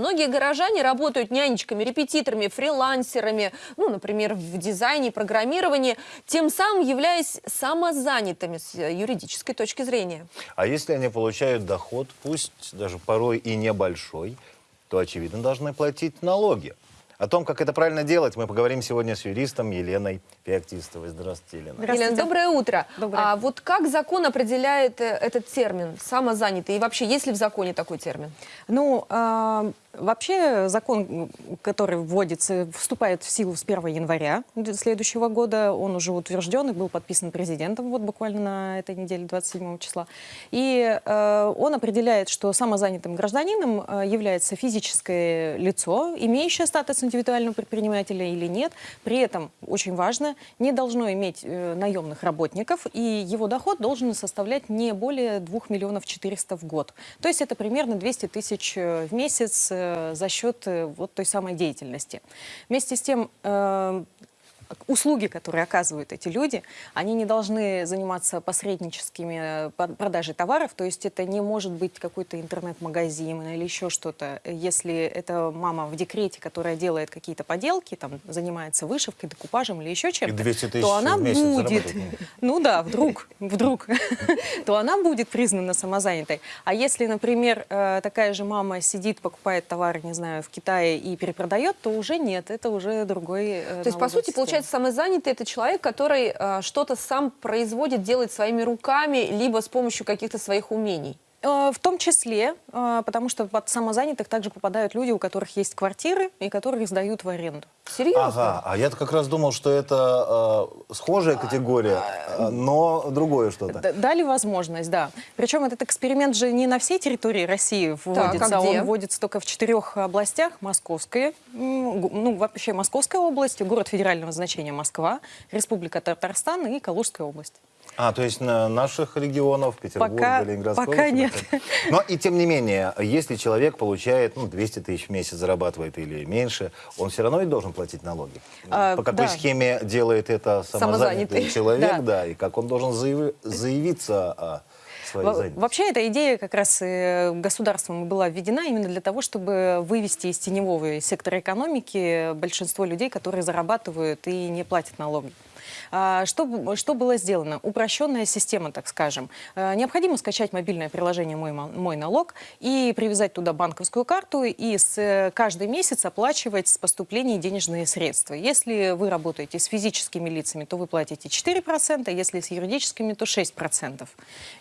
Многие горожане работают нянечками, репетиторами, фрилансерами, ну, например, в дизайне, программировании, тем самым являясь самозанятыми с юридической точки зрения. А если они получают доход, пусть даже порой и небольшой, то, очевидно, должны платить налоги. О том, как это правильно делать, мы поговорим сегодня с юристом Еленой Феоктистовой. Здравствуйте, Елена. Здравствуйте. Елена, доброе утро. Доброе. А вот как закон определяет э, этот термин «самозанятый»? И вообще, есть ли в законе такой термин? Ну, э, Вообще закон, который вводится, вступает в силу с 1 января следующего года. Он уже утвержден и был подписан президентом вот буквально на этой неделе, 27 числа. И э, он определяет, что самозанятым гражданином э, является физическое лицо, имеющее статус индивидуального предпринимателя или нет. При этом, очень важно, не должно иметь э, наемных работников, и его доход должен составлять не более 2 миллионов 400 в год. То есть это примерно 200 тысяч э, в месяц, Э, за счет э, вот той самой деятельности. Вместе с тем, э, услуги, которые оказывают эти люди, они не должны заниматься посредническими э, продажей товаров, то есть это не может быть какой-то интернет-магазин или еще что-то. Если это мама в декрете, которая делает какие-то поделки, там, занимается вышивкой, декупажем или еще чем-то, то она будет, ну да, вдруг, вдруг, то она будет признана самозанятой. А если, например, э, такая же мама сидит, покупает товары, не знаю, в Китае и перепродает, то уже нет, это уже другой э, То есть, по сути, получается, получается, самозанятый – это человек, который э, что-то сам производит, делает своими руками, либо с помощью каких-то своих умений. Э, в том числе, э, потому что под самозанятых также попадают люди, у которых есть квартиры и которые сдают в аренду. Серьезно? Ага, а я как раз думал, что это э, схожая категория, э, но другое что-то. Дали возможность, да. Причем этот эксперимент же не на всей территории России вводится, так, а он вводится только в четырех областях. Московская, ну вообще Московская область, город федерального значения Москва, Республика Татарстан и Калужская область. А, то есть на наших регионов, Петербург, пока, Ленинградская Пока область, нет. Но и тем не менее, если человек получает ну, 200 тысяч в месяц, зарабатывает или меньше, он все равно ведь должен платить налоги. А, По какой да. схеме делает это самозанятый, самозанятый. человек, да. да, и как он должен заяв... заявиться о своей Вообще эта идея как раз э, государством была введена именно для того, чтобы вывести из теневого сектора экономики большинство людей, которые зарабатывают и не платят налоги. А, что, что было сделано? Упрощенная система, так скажем. А, необходимо скачать мобильное приложение «Мой, мой налог» и привязать туда банковскую карту и с э, каждый месяц оплачивать с поступлений денежные средства. Если вы работаете с физическими лицами, то вы платите 4%, если с юридическими, то 6%.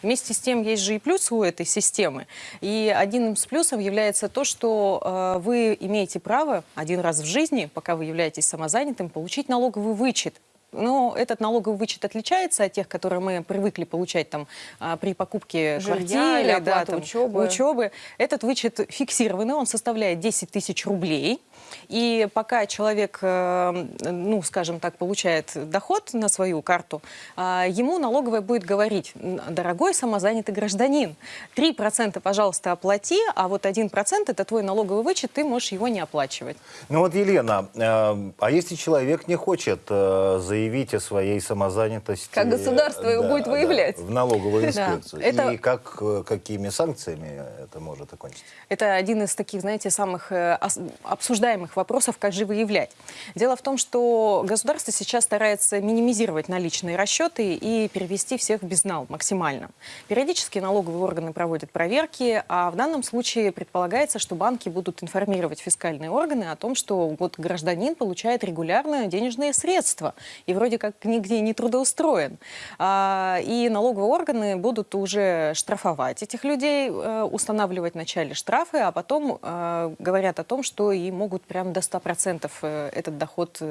Вместе с тем есть же и плюсы у этой системы. И один из плюсов является то, что э, вы имеете право один раз в жизни, пока вы являетесь самозанятым, получить налоговый вычет но этот налоговый вычет отличается от тех, которые мы привыкли получать там а, при покупке Жилья квартиры, или да, там, учебы. учебы. Этот вычет фиксированный, он составляет 10 тысяч рублей. И пока человек, э, ну, скажем так, получает доход на свою карту, а, ему налоговая будет говорить, дорогой самозанятый гражданин, 3% пожалуйста оплати, а вот 1% это твой налоговый вычет, ты можешь его не оплачивать. Ну вот, Елена, э, а если человек не хочет э, заявить о своей самозанятости... Как государство его будет выявлять? Да, в налоговую инспекцию. И как, какими санкциями это может окончиться? Это один из таких, знаете, самых обсуждаемых обсуждаемых вопросов, как же выявлять. Дело в том, что государство сейчас старается минимизировать наличные расчеты и перевести всех в безнал максимально. Периодически налоговые органы проводят проверки, а в данном случае предполагается, что банки будут информировать фискальные органы о том, что вот гражданин получает регулярно денежные средства и вроде как нигде не трудоустроен. А, и налоговые органы будут уже штрафовать этих людей, э, устанавливать вначале штрафы, а потом э, говорят о том, что и могут прям до 100% э, этот доход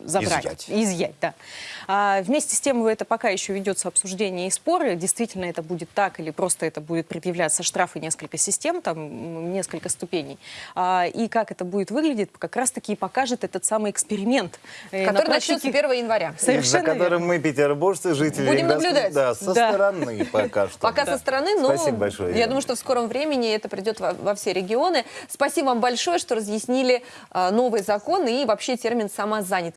забрать. Изъять. Изъять, да. А вместе с тем это пока еще ведется обсуждение и споры, действительно это будет так или просто это будет предъявляться штрафы несколько систем, там несколько ступеней. А, и как это будет выглядеть, как раз-таки и покажет этот самый эксперимент. Который практике... начнется 1 января. Совершенно За которым верно. мы, петербуржцы, жители Будем наблюдать. Да, со да. стороны пока что. Пока да. со стороны, но Спасибо большое, я думаю, что в скором времени это придет во, во все регионы. Спасибо вам большое, что разъяснили а, новый закон и вообще термин «самозанят».